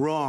Wrong.